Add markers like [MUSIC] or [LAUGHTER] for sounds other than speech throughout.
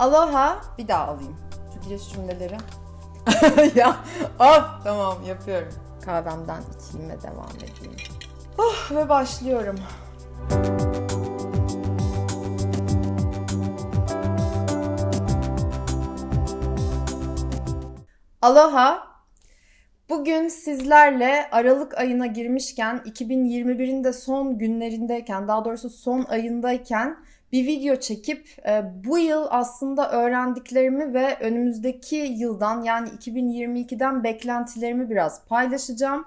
Aloha bir daha alayım. Şu giriş cümleleri. [LAUGHS] ya of tamam yapıyorum. Kahvemden içeyim ve devam edeyim. Oh ve başlıyorum. Aloha. Bugün sizlerle Aralık ayına girmişken 2021'in de son günlerindeyken daha doğrusu son ayındayken bir video çekip e, bu yıl aslında öğrendiklerimi ve önümüzdeki yıldan yani 2022'den beklentilerimi biraz paylaşacağım.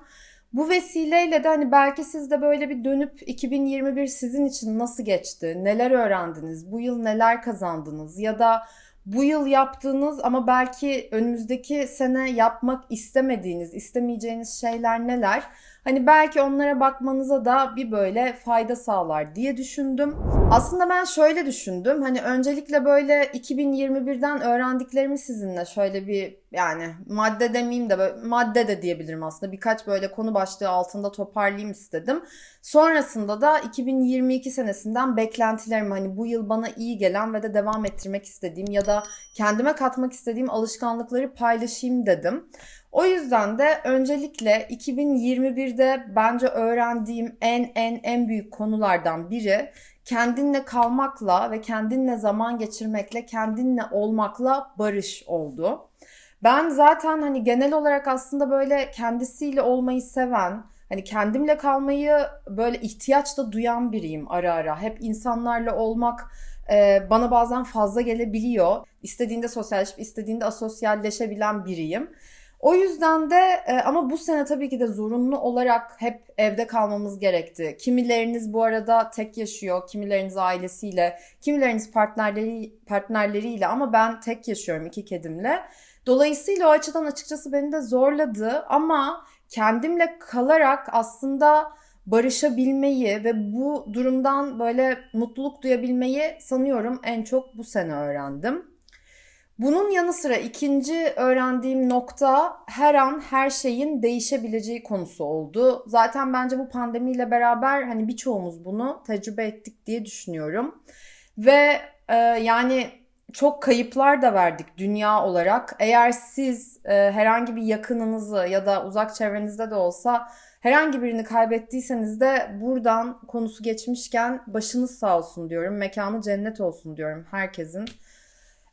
Bu vesileyle de hani belki siz de böyle bir dönüp 2021 sizin için nasıl geçti? Neler öğrendiniz? Bu yıl neler kazandınız? Ya da bu yıl yaptığınız ama belki önümüzdeki sene yapmak istemediğiniz, istemeyeceğiniz şeyler neler? Hani belki onlara bakmanıza da bir böyle fayda sağlar diye düşündüm. Aslında ben şöyle düşündüm. Hani öncelikle böyle 2021'den öğrendiklerimi sizinle şöyle bir yani madde demeyeyim de böyle, madde de diyebilirim aslında. Birkaç böyle konu başlığı altında toparlayayım istedim. Sonrasında da 2022 senesinden beklentilerimi hani bu yıl bana iyi gelen ve de devam ettirmek istediğim ya da kendime katmak istediğim alışkanlıkları paylaşayım dedim. O yüzden de öncelikle 2021'de bence öğrendiğim en en en büyük konulardan biri kendinle kalmakla ve kendinle zaman geçirmekle, kendinle olmakla barış oldu. Ben zaten hani genel olarak aslında böyle kendisiyle olmayı seven, hani kendimle kalmayı böyle ihtiyaç da duyan biriyim ara ara. Hep insanlarla olmak e, bana bazen fazla gelebiliyor. İstediğinde sosyalleşip istediğinde asosyalleşebilen biriyim. O yüzden de e, ama bu sene tabii ki de zorunlu olarak hep evde kalmamız gerekti. Kimileriniz bu arada tek yaşıyor, kimileriniz ailesiyle, kimileriniz partnerleri partnerleriyle ama ben tek yaşıyorum iki kedimle. Dolayısıyla o açıdan açıkçası beni de zorladı ama kendimle kalarak aslında barışabilmeyi ve bu durumdan böyle mutluluk duyabilmeyi sanıyorum en çok bu sene öğrendim. Bunun yanı sıra ikinci öğrendiğim nokta her an her şeyin değişebileceği konusu oldu. Zaten bence bu pandemiyle beraber hani birçoğumuz bunu tecrübe ettik diye düşünüyorum. Ve e, yani çok kayıplar da verdik dünya olarak. Eğer siz e, herhangi bir yakınınızı ya da uzak çevrenizde de olsa herhangi birini kaybettiyseniz de buradan konusu geçmişken başınız sağ olsun diyorum. Mekanı cennet olsun diyorum herkesin.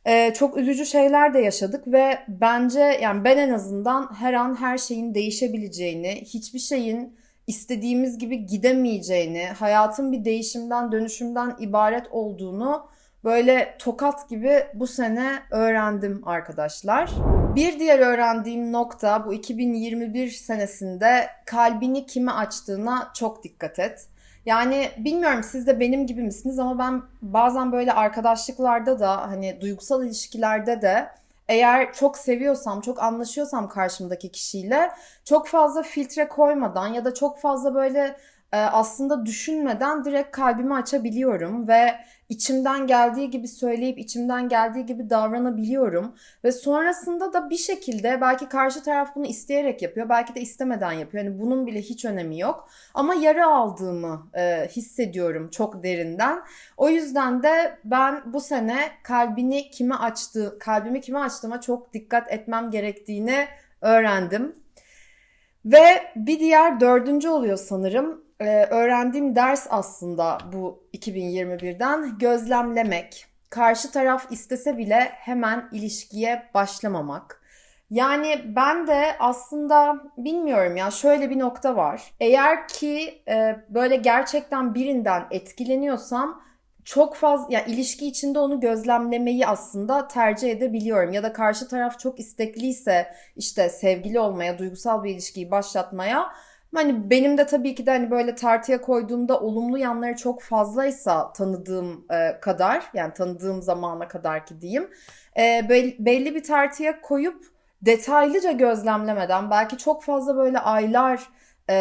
Ee, çok üzücü şeyler de yaşadık ve bence yani ben en azından her an her şeyin değişebileceğini, hiçbir şeyin istediğimiz gibi gidemeyeceğini, hayatın bir değişimden, dönüşümden ibaret olduğunu böyle tokat gibi bu sene öğrendim arkadaşlar. Bir diğer öğrendiğim nokta bu 2021 senesinde kalbini kime açtığına çok dikkat et. Yani bilmiyorum siz de benim gibi misiniz ama ben bazen böyle arkadaşlıklarda da hani duygusal ilişkilerde de eğer çok seviyorsam, çok anlaşıyorsam karşımdaki kişiyle çok fazla filtre koymadan ya da çok fazla böyle e, aslında düşünmeden direkt kalbimi açabiliyorum ve içimden geldiği gibi söyleyip içimden geldiği gibi davranabiliyorum. Ve sonrasında da bir şekilde belki karşı taraf bunu isteyerek yapıyor belki de istemeden yapıyor. Yani bunun bile hiç önemi yok. Ama yara aldığımı e, hissediyorum çok derinden. O yüzden de ben bu sene kalbini kime açtı kalbimi kime açtığıma çok dikkat etmem gerektiğini öğrendim. Ve bir diğer dördüncü oluyor sanırım e, öğrendiğim ders aslında bu 2021'den gözlemlemek. Karşı taraf istese bile hemen ilişkiye başlamamak. Yani ben de aslında bilmiyorum ya şöyle bir nokta var. Eğer ki e, böyle gerçekten birinden etkileniyorsam çok fazla ya ilişki içinde onu gözlemlemeyi aslında tercih edebiliyorum ya da karşı taraf çok istekliyse işte sevgili olmaya, duygusal bir ilişkiyi başlatmaya Hani benim de tabii ki de hani böyle tartıya koyduğumda olumlu yanları çok fazlaysa tanıdığım e, kadar yani tanıdığım zamana kadar ki diyeyim e, belli bir tartıya koyup detaylıca gözlemlemeden belki çok fazla böyle aylar e,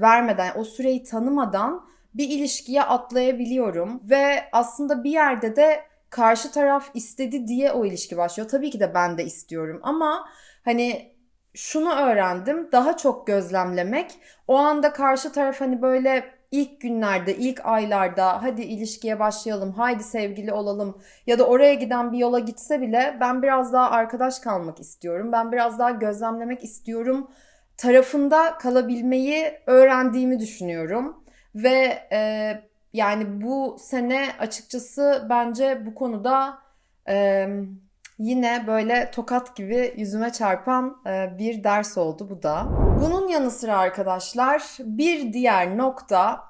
vermeden o süreyi tanımadan bir ilişkiye atlayabiliyorum ve aslında bir yerde de karşı taraf istedi diye o ilişki başlıyor. Tabii ki de ben de istiyorum ama hani şunu öğrendim. Daha çok gözlemlemek. O anda karşı taraf hani böyle ilk günlerde, ilk aylarda hadi ilişkiye başlayalım, haydi sevgili olalım ya da oraya giden bir yola gitse bile ben biraz daha arkadaş kalmak istiyorum. Ben biraz daha gözlemlemek istiyorum tarafında kalabilmeyi öğrendiğimi düşünüyorum. Ve e, yani bu sene açıkçası bence bu konuda e, yine böyle tokat gibi yüzüme çarpan e, bir ders oldu bu da. Bunun yanı sıra arkadaşlar bir diğer nokta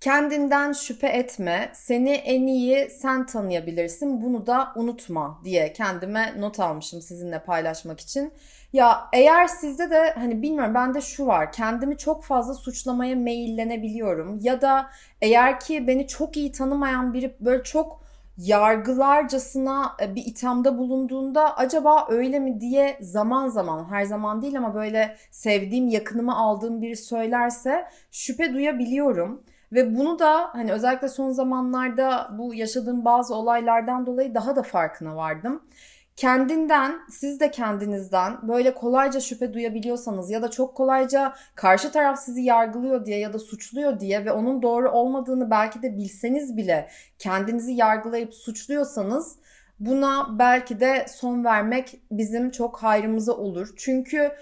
kendinden şüphe etme, seni en iyi sen tanıyabilirsin, bunu da unutma diye kendime not almışım sizinle paylaşmak için. Ya eğer sizde de hani bilmiyorum bende şu var kendimi çok fazla suçlamaya meyillenebiliyorum ya da eğer ki beni çok iyi tanımayan biri böyle çok yargılarcasına e, bir ithamda bulunduğunda acaba öyle mi diye zaman zaman her zaman değil ama böyle sevdiğim yakınıma aldığım biri söylerse şüphe duyabiliyorum. Ve bunu da hani özellikle son zamanlarda bu yaşadığım bazı olaylardan dolayı daha da farkına vardım kendinden, siz de kendinizden böyle kolayca şüphe duyabiliyorsanız ya da çok kolayca karşı taraf sizi yargılıyor diye ya da suçluyor diye ve onun doğru olmadığını belki de bilseniz bile kendinizi yargılayıp suçluyorsanız buna belki de son vermek bizim çok hayrımıza olur. Çünkü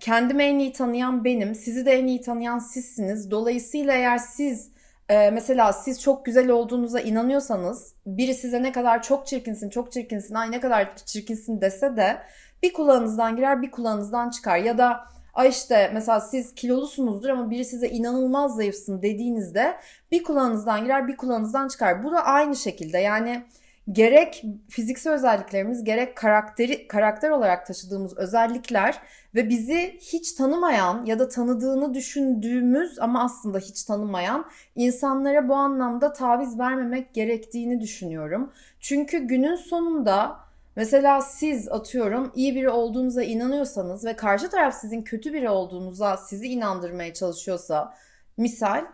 kendimi en iyi tanıyan benim, sizi de en iyi tanıyan sizsiniz. Dolayısıyla eğer siz ee, mesela siz çok güzel olduğunuza inanıyorsanız biri size ne kadar çok çirkinsin, çok çirkinsin, ay ne kadar çirkinsin dese de bir kulağınızdan girer bir kulağınızdan çıkar. Ya da ay işte mesela siz kilolusunuzdur ama biri size inanılmaz zayıfsın dediğinizde bir kulağınızdan girer bir kulağınızdan çıkar. Bu da aynı şekilde yani gerek fiziksel özelliklerimiz gerek karakteri karakter olarak taşıdığımız özellikler ve bizi hiç tanımayan ya da tanıdığını düşündüğümüz ama aslında hiç tanımayan insanlara bu anlamda taviz vermemek gerektiğini düşünüyorum. Çünkü günün sonunda mesela siz atıyorum iyi biri olduğunuza inanıyorsanız ve karşı taraf sizin kötü biri olduğunuza sizi inandırmaya çalışıyorsa misal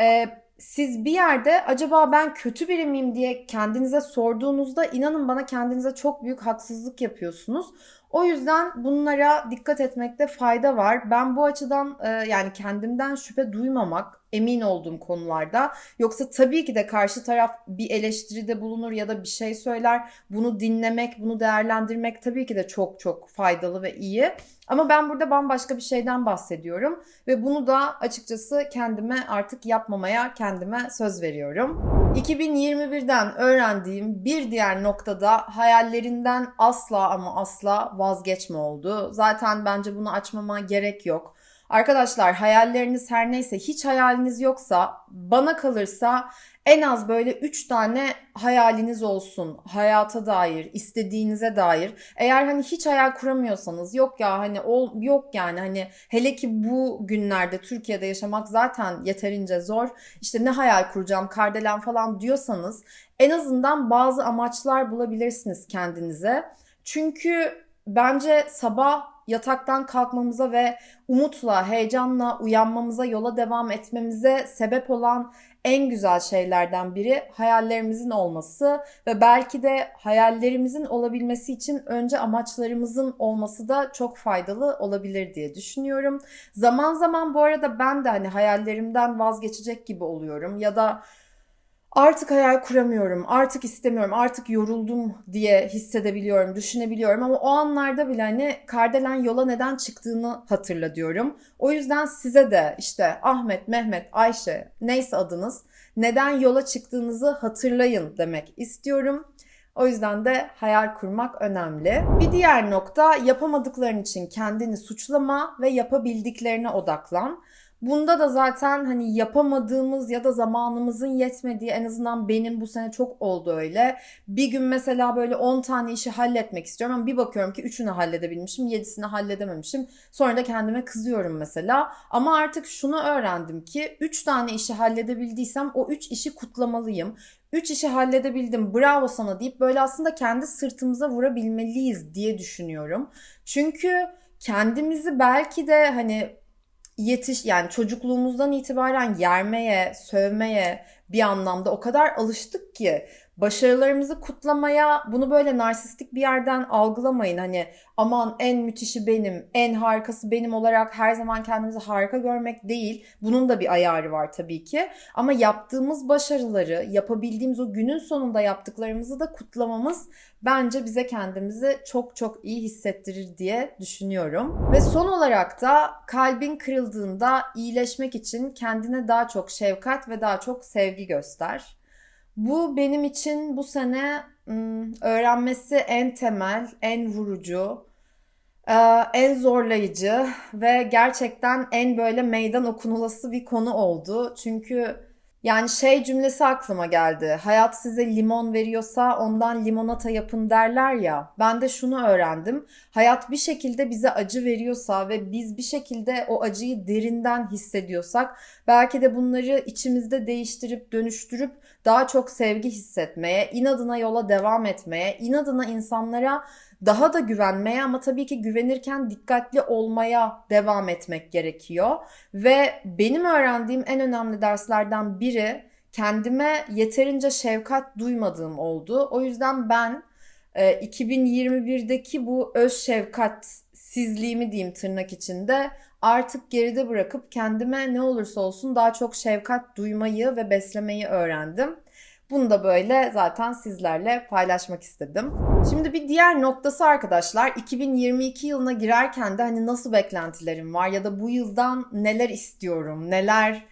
e, siz bir yerde acaba ben kötü biri miyim diye kendinize sorduğunuzda inanın bana kendinize çok büyük haksızlık yapıyorsunuz. O yüzden bunlara dikkat etmekte fayda var. Ben bu açıdan e, yani kendimden şüphe duymamak emin olduğum konularda. Yoksa tabii ki de karşı taraf bir eleştiride bulunur ya da bir şey söyler. Bunu dinlemek, bunu değerlendirmek tabii ki de çok çok faydalı ve iyi. Ama ben burada bambaşka bir şeyden bahsediyorum ve bunu da açıkçası kendime artık yapmamaya kendime söz veriyorum. 2021'den öğrendiğim bir diğer noktada hayallerinden asla ama asla vazgeçme oldu. Zaten bence bunu açmama gerek yok. Arkadaşlar hayalleriniz her neyse hiç hayaliniz yoksa bana kalırsa en az böyle 3 tane hayaliniz olsun. Hayata dair, istediğinize dair. Eğer hani hiç hayal kuramıyorsanız yok ya hani ol, yok yani hani hele ki bu günlerde Türkiye'de yaşamak zaten yeterince zor. İşte ne hayal kuracağım, kardelen falan diyorsanız en azından bazı amaçlar bulabilirsiniz kendinize. Çünkü bence sabah yataktan kalkmamıza ve umutla, heyecanla uyanmamıza, yola devam etmemize sebep olan en güzel şeylerden biri hayallerimizin olması ve belki de hayallerimizin olabilmesi için önce amaçlarımızın olması da çok faydalı olabilir diye düşünüyorum. Zaman zaman bu arada ben de hani hayallerimden vazgeçecek gibi oluyorum ya da artık hayal kuramıyorum, artık istemiyorum, artık yoruldum diye hissedebiliyorum, düşünebiliyorum ama o anlarda bile hani Kardelen yola neden çıktığını hatırla diyorum. O yüzden size de işte Ahmet, Mehmet, Ayşe neyse adınız neden yola çıktığınızı hatırlayın demek istiyorum. O yüzden de hayal kurmak önemli. Bir diğer nokta yapamadıkların için kendini suçlama ve yapabildiklerine odaklan. Bunda da zaten hani yapamadığımız ya da zamanımızın yetmediği en azından benim bu sene çok oldu öyle. Bir gün mesela böyle 10 tane işi halletmek istiyorum ama bir bakıyorum ki 3'ünü halledebilmişim, 7'sini halledememişim. Sonra da kendime kızıyorum mesela. Ama artık şunu öğrendim ki 3 tane işi halledebildiysem o 3 işi kutlamalıyım. 3 işi halledebildim bravo sana deyip böyle aslında kendi sırtımıza vurabilmeliyiz diye düşünüyorum. Çünkü kendimizi belki de hani yetiş yani çocukluğumuzdan itibaren yermeye, sövmeye bir anlamda o kadar alıştık ki başarılarımızı kutlamaya bunu böyle narsistik bir yerden algılamayın. Hani aman en müthişi benim, en harikası benim olarak her zaman kendimizi harika görmek değil. Bunun da bir ayarı var tabii ki. Ama yaptığımız başarıları, yapabildiğimiz o günün sonunda yaptıklarımızı da kutlamamız bence bize kendimizi çok çok iyi hissettirir diye düşünüyorum. Ve son olarak da kalbin kırıldığında iyileşmek için kendine daha çok şefkat ve daha çok sevgi göster. Bu benim için bu sene öğrenmesi en temel, en vurucu, en zorlayıcı ve gerçekten en böyle meydan okunulası bir konu oldu. Çünkü yani şey cümlesi aklıma geldi. Hayat size limon veriyorsa ondan limonata yapın derler ya. Ben de şunu öğrendim. Hayat bir şekilde bize acı veriyorsa ve biz bir şekilde o acıyı derinden hissediyorsak belki de bunları içimizde değiştirip dönüştürüp daha çok sevgi hissetmeye, inadına yola devam etmeye, inadına insanlara daha da güvenmeye ama tabii ki güvenirken dikkatli olmaya devam etmek gerekiyor. Ve benim öğrendiğim en önemli derslerden biri kendime yeterince şefkat duymadığım oldu. O yüzden ben 2021'deki e, bu öz şefkatsizliğimi diyeyim tırnak içinde artık geride bırakıp kendime ne olursa olsun daha çok şefkat duymayı ve beslemeyi öğrendim. Bunu da böyle zaten sizlerle paylaşmak istedim. Şimdi bir diğer noktası arkadaşlar 2022 yılına girerken de hani nasıl beklentilerim var ya da bu yıldan neler istiyorum, neler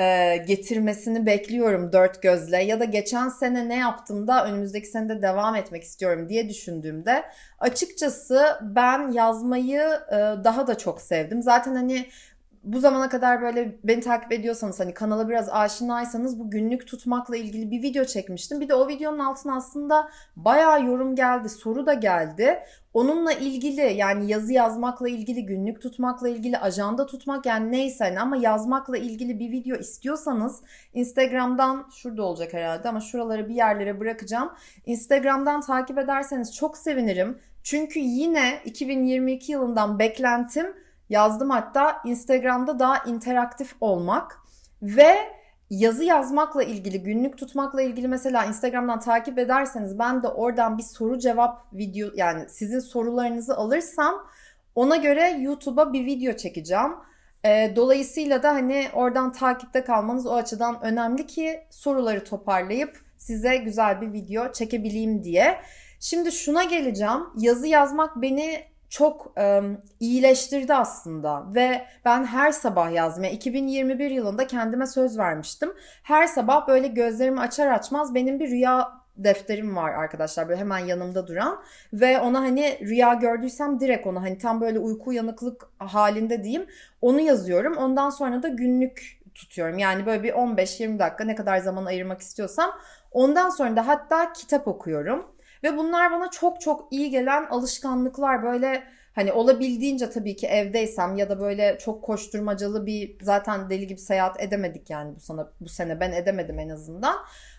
e, getirmesini bekliyorum dört gözle ya da geçen sene ne yaptım da önümüzdeki senede devam etmek istiyorum diye düşündüğümde açıkçası ben yazmayı e, daha da çok sevdim. Zaten hani bu zamana kadar böyle beni takip ediyorsanız hani kanala biraz aşinaysanız bu günlük tutmakla ilgili bir video çekmiştim. Bir de o videonun altına aslında bayağı yorum geldi, soru da geldi. Onunla ilgili yani yazı yazmakla ilgili, günlük tutmakla ilgili, ajanda tutmak yani neyse hani ama yazmakla ilgili bir video istiyorsanız Instagram'dan şurada olacak herhalde ama şuraları bir yerlere bırakacağım. Instagram'dan takip ederseniz çok sevinirim. Çünkü yine 2022 yılından beklentim yazdım hatta Instagram'da daha interaktif olmak ve yazı yazmakla ilgili, günlük tutmakla ilgili mesela Instagram'dan takip ederseniz ben de oradan bir soru cevap video yani sizin sorularınızı alırsam ona göre YouTube'a bir video çekeceğim. E, dolayısıyla da hani oradan takipte kalmanız o açıdan önemli ki soruları toparlayıp size güzel bir video çekebileyim diye. Şimdi şuna geleceğim. Yazı yazmak beni çok e, iyileştirdi aslında ve ben her sabah yazmaya 2021 yılında kendime söz vermiştim. Her sabah böyle gözlerimi açar açmaz benim bir rüya defterim var arkadaşlar böyle hemen yanımda duran ve ona hani rüya gördüysem direkt onu hani tam böyle uyku uyanıklık halinde diyeyim onu yazıyorum. Ondan sonra da günlük tutuyorum. Yani böyle bir 15-20 dakika ne kadar zaman ayırmak istiyorsam ondan sonra da hatta kitap okuyorum. Ve bunlar bana çok çok iyi gelen alışkanlıklar. Böyle hani olabildiğince tabii ki evdeysem ya da böyle çok koşturmacalı bir zaten deli gibi seyahat edemedik yani bu sana bu sene ben edemedim en azından.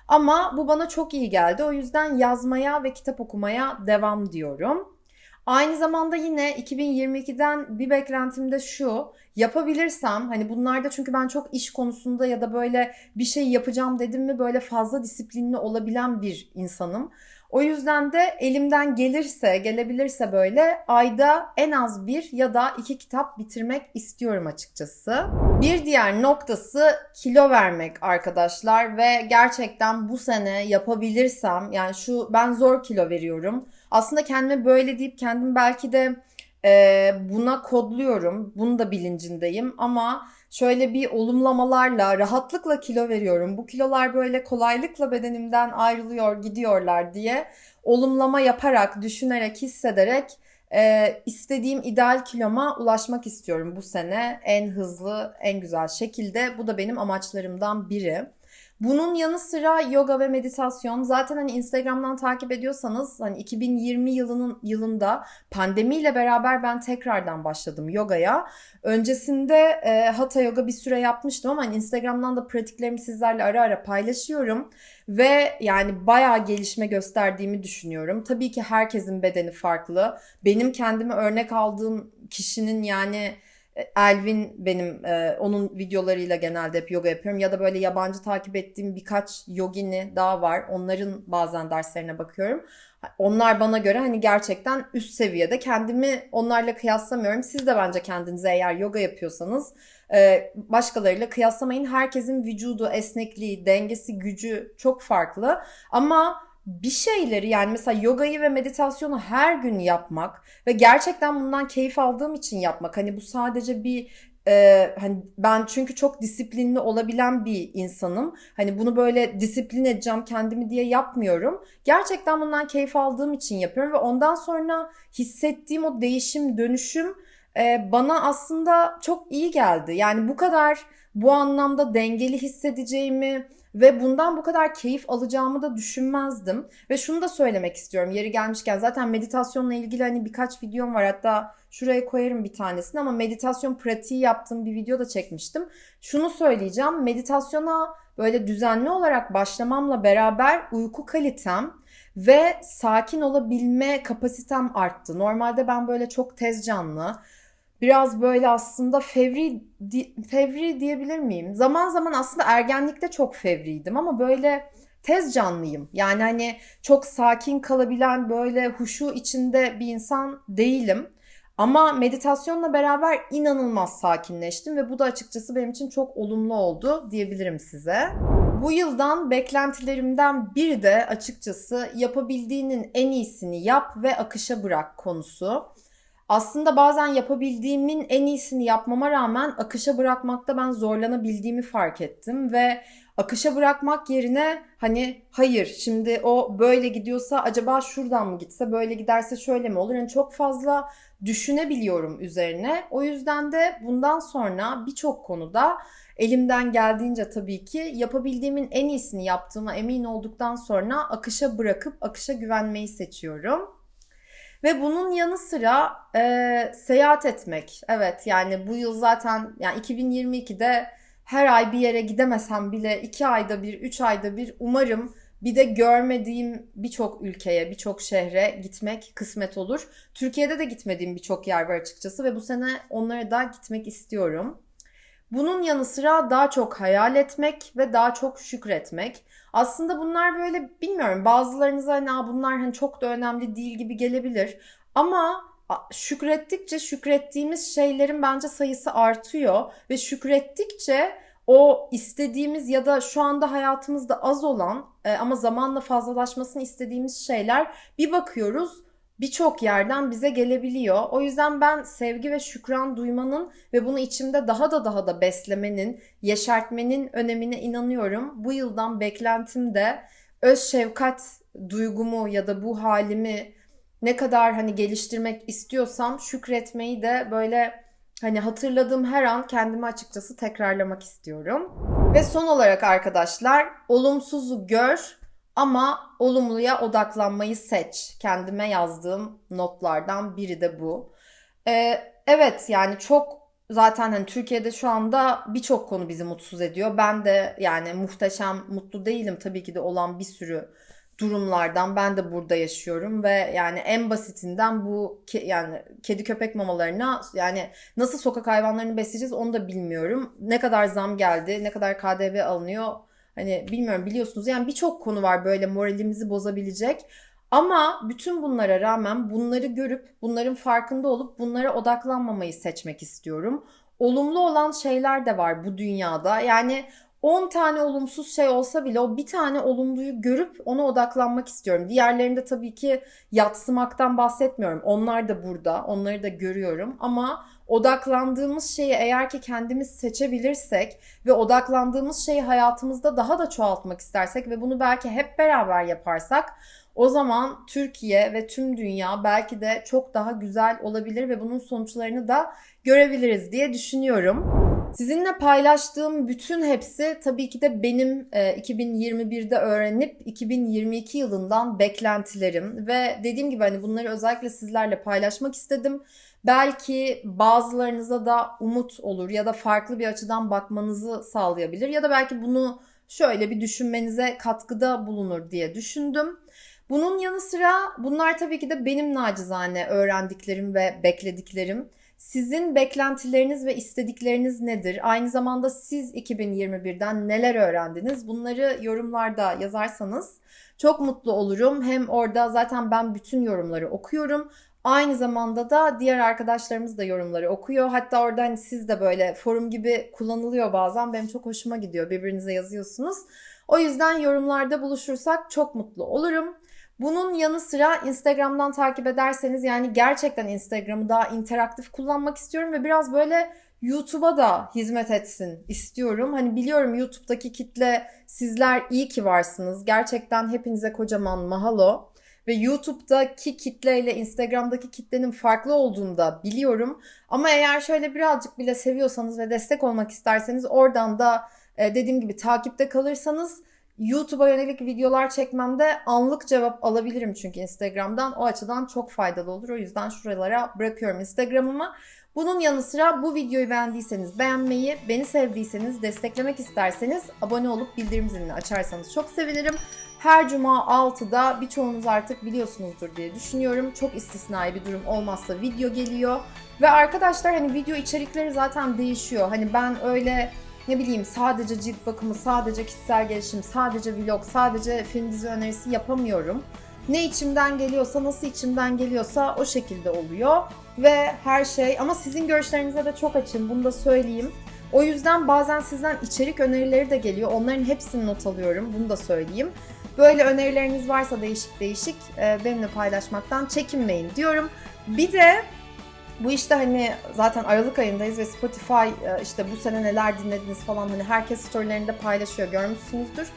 Ama bu bana çok iyi geldi. O yüzden yazmaya ve kitap okumaya devam diyorum. Aynı zamanda yine 2022'den bir beklentim de şu. Yapabilirsem hani bunlarda çünkü ben çok iş konusunda ya da böyle bir şey yapacağım dedim mi böyle fazla disiplinli olabilen bir insanım. O yüzden de elimden gelirse, gelebilirse böyle ayda en az bir ya da iki kitap bitirmek istiyorum açıkçası. Bir diğer noktası kilo vermek arkadaşlar ve gerçekten bu sene yapabilirsem yani şu ben zor kilo veriyorum. Aslında kendime böyle deyip kendim belki de e, buna kodluyorum. Bunun da bilincindeyim ama şöyle bir olumlamalarla rahatlıkla kilo veriyorum. Bu kilolar böyle kolaylıkla bedenimden ayrılıyor, gidiyorlar diye olumlama yaparak, düşünerek, hissederek e, istediğim ideal kiloma ulaşmak istiyorum bu sene en hızlı, en güzel şekilde. Bu da benim amaçlarımdan biri. Bunun yanı sıra yoga ve meditasyon zaten hani Instagram'dan takip ediyorsanız hani 2020 yılının yılında pandemiyle beraber ben tekrardan başladım yogaya. Öncesinde e, hatha yoga bir süre yapmıştım ama hani Instagram'dan da pratiklerimi sizlerle ara ara paylaşıyorum ve yani bayağı gelişme gösterdiğimi düşünüyorum. Tabii ki herkesin bedeni farklı. Benim kendime örnek aldığım kişinin yani Elvin benim e, onun videolarıyla genelde hep yoga yapıyorum ya da böyle yabancı takip ettiğim birkaç yogini daha var. Onların bazen derslerine bakıyorum. Onlar bana göre hani gerçekten üst seviyede. Kendimi onlarla kıyaslamıyorum. Siz de bence kendinize eğer yoga yapıyorsanız e, başkalarıyla kıyaslamayın. Herkesin vücudu, esnekliği, dengesi, gücü çok farklı. Ama bir şeyleri yani mesela yogayı ve meditasyonu her gün yapmak ve gerçekten bundan keyif aldığım için yapmak. Hani bu sadece bir e, hani ben çünkü çok disiplinli olabilen bir insanım. Hani bunu böyle disiplin edeceğim kendimi diye yapmıyorum. Gerçekten bundan keyif aldığım için yapıyorum ve ondan sonra hissettiğim o değişim, dönüşüm e, bana aslında çok iyi geldi. Yani bu kadar bu anlamda dengeli hissedeceğimi ve bundan bu kadar keyif alacağımı da düşünmezdim. Ve şunu da söylemek istiyorum yeri gelmişken zaten meditasyonla ilgili hani birkaç videom var hatta şuraya koyarım bir tanesini ama meditasyon pratiği yaptığım bir video da çekmiştim. Şunu söyleyeceğim meditasyona böyle düzenli olarak başlamamla beraber uyku kalitem ve sakin olabilme kapasitem arttı. Normalde ben böyle çok tez canlı, biraz böyle aslında fevri fevri diyebilir miyim? Zaman zaman aslında ergenlikte çok fevriydim ama böyle tez canlıyım. Yani hani çok sakin kalabilen böyle huşu içinde bir insan değilim. Ama meditasyonla beraber inanılmaz sakinleştim ve bu da açıkçası benim için çok olumlu oldu diyebilirim size. Bu yıldan beklentilerimden biri de açıkçası yapabildiğinin en iyisini yap ve akışa bırak konusu aslında bazen yapabildiğimin en iyisini yapmama rağmen akışa bırakmakta ben zorlanabildiğimi fark ettim ve akışa bırakmak yerine hani hayır şimdi o böyle gidiyorsa acaba şuradan mı gitse böyle giderse şöyle mi olur? Yani çok fazla düşünebiliyorum üzerine. O yüzden de bundan sonra birçok konuda elimden geldiğince tabii ki yapabildiğimin en iyisini yaptığıma emin olduktan sonra akışa bırakıp akışa güvenmeyi seçiyorum. Ve bunun yanı sıra e, seyahat etmek. Evet yani bu yıl zaten yani 2022'de her ay bir yere gidemesem bile iki ayda bir, üç ayda bir umarım bir de görmediğim birçok ülkeye, birçok şehre gitmek kısmet olur. Türkiye'de de gitmediğim birçok yer var açıkçası ve bu sene onlara da gitmek istiyorum. Bunun yanı sıra daha çok hayal etmek ve daha çok şükretmek. Aslında bunlar böyle bilmiyorum bazılarınıza hani bunlar hani çok da önemli değil gibi gelebilir. Ama şükrettikçe şükrettiğimiz şeylerin bence sayısı artıyor ve şükrettikçe o istediğimiz ya da şu anda hayatımızda az olan e, ama zamanla fazlalaşmasını istediğimiz şeyler bir bakıyoruz birçok yerden bize gelebiliyor. O yüzden ben sevgi ve şükran duymanın ve bunu içimde daha da daha da beslemenin, yeşertmenin önemine inanıyorum. Bu yıldan beklentim de öz şefkat duygumu ya da bu halimi ne kadar hani geliştirmek istiyorsam şükretmeyi de böyle hani hatırladığım her an kendimi açıkçası tekrarlamak istiyorum. Ve son olarak arkadaşlar olumsuzu gör ama olumluya odaklanmayı seç. Kendime yazdığım notlardan biri de bu. Ee, evet yani çok zaten hani Türkiye'de şu anda birçok konu bizi mutsuz ediyor. Ben de yani muhteşem mutlu değilim tabii ki de olan bir sürü durumlardan ben de burada yaşıyorum ve yani en basitinden bu ke, yani kedi köpek mamalarına yani nasıl sokak hayvanlarını besleyeceğiz onu da bilmiyorum. Ne kadar zam geldi, ne kadar KDV alınıyor Hani bilmiyorum biliyorsunuz yani birçok konu var böyle moralimizi bozabilecek. Ama bütün bunlara rağmen bunları görüp bunların farkında olup bunlara odaklanmamayı seçmek istiyorum. Olumlu olan şeyler de var bu dünyada. Yani 10 tane olumsuz şey olsa bile o bir tane olumluyu görüp ona odaklanmak istiyorum. Diğerlerinde tabii ki yatsımaktan bahsetmiyorum. Onlar da burada, onları da görüyorum ama odaklandığımız şeyi eğer ki kendimiz seçebilirsek ve odaklandığımız şeyi hayatımızda daha da çoğaltmak istersek ve bunu belki hep beraber yaparsak o zaman Türkiye ve tüm dünya belki de çok daha güzel olabilir ve bunun sonuçlarını da görebiliriz diye düşünüyorum. Sizinle paylaştığım bütün hepsi tabii ki de benim 2021'de e, öğrenip 2022 yılından beklentilerim ve dediğim gibi hani bunları özellikle sizlerle paylaşmak istedim. Belki bazılarınıza da umut olur ya da farklı bir açıdan bakmanızı sağlayabilir ya da belki bunu şöyle bir düşünmenize katkıda bulunur diye düşündüm. Bunun yanı sıra bunlar tabii ki de benim nacizane öğrendiklerim ve beklediklerim. Sizin beklentileriniz ve istedikleriniz nedir? Aynı zamanda siz 2021'den neler öğrendiniz? Bunları yorumlarda yazarsanız çok mutlu olurum. Hem orada zaten ben bütün yorumları okuyorum. Aynı zamanda da diğer arkadaşlarımız da yorumları okuyor. Hatta orada hani siz de böyle forum gibi kullanılıyor bazen. Benim çok hoşuma gidiyor. Birbirinize yazıyorsunuz. O yüzden yorumlarda buluşursak çok mutlu olurum. Bunun yanı sıra Instagram'dan takip ederseniz yani gerçekten Instagram'ı daha interaktif kullanmak istiyorum ve biraz böyle YouTube'a da hizmet etsin istiyorum. Hani biliyorum YouTube'daki kitle sizler iyi ki varsınız. Gerçekten hepinize kocaman mahalo. Ve YouTube'daki kitleyle Instagram'daki kitlenin farklı olduğunu da biliyorum. Ama eğer şöyle birazcık bile seviyorsanız ve destek olmak isterseniz oradan da e, dediğim gibi takipte kalırsanız YouTube'a yönelik videolar çekmemde anlık cevap alabilirim çünkü Instagram'dan. O açıdan çok faydalı olur. O yüzden şuralara bırakıyorum Instagram'ımı. Bunun yanı sıra bu videoyu beğendiyseniz beğenmeyi, beni sevdiyseniz, desteklemek isterseniz abone olup bildirim zilini açarsanız çok sevinirim. Her cuma 6'da birçoğunuz artık biliyorsunuzdur diye düşünüyorum. Çok istisnai bir durum olmazsa video geliyor. Ve arkadaşlar hani video içerikleri zaten değişiyor. Hani ben öyle ne bileyim sadece cilt bakımı, sadece kişisel gelişim, sadece vlog, sadece film dizi önerisi yapamıyorum. Ne içimden geliyorsa, nasıl içimden geliyorsa o şekilde oluyor. Ve her şey ama sizin görüşlerinize de çok açım bunu da söyleyeyim. O yüzden bazen sizden içerik önerileri de geliyor. Onların hepsini not alıyorum. Bunu da söyleyeyim. Böyle önerileriniz varsa değişik değişik e, benimle paylaşmaktan çekinmeyin diyorum. Bir de bu işte hani zaten Aralık ayındayız ve Spotify e, işte bu sene neler dinlediniz falan hani herkes storylerinde paylaşıyor görmüşsünüzdür.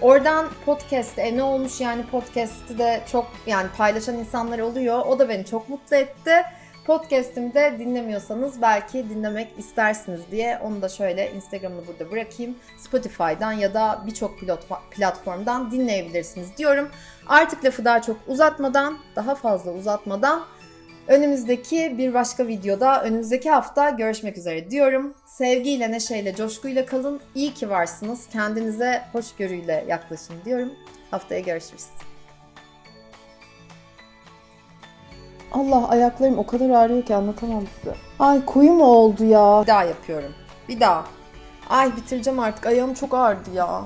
Oradan podcast e ne olmuş yani podcast'i de çok yani paylaşan insanlar oluyor. O da beni çok mutlu etti. Podcast'imi de dinlemiyorsanız belki dinlemek istersiniz diye onu da şöyle Instagram'ını burada bırakayım. Spotify'dan ya da birçok platformdan dinleyebilirsiniz diyorum. Artık lafı daha çok uzatmadan, daha fazla uzatmadan önümüzdeki bir başka videoda, önümüzdeki hafta görüşmek üzere diyorum. Sevgiyle, neşeyle, coşkuyla kalın. İyi ki varsınız. Kendinize hoşgörüyle yaklaşın diyorum. Haftaya görüşürüz. Allah ayaklarım o kadar ağrıyor ki anlatamam size. Ay koyu mu oldu ya? Bir daha yapıyorum. Bir daha. Ay bitireceğim artık. Ayağım çok ağrıdı ya.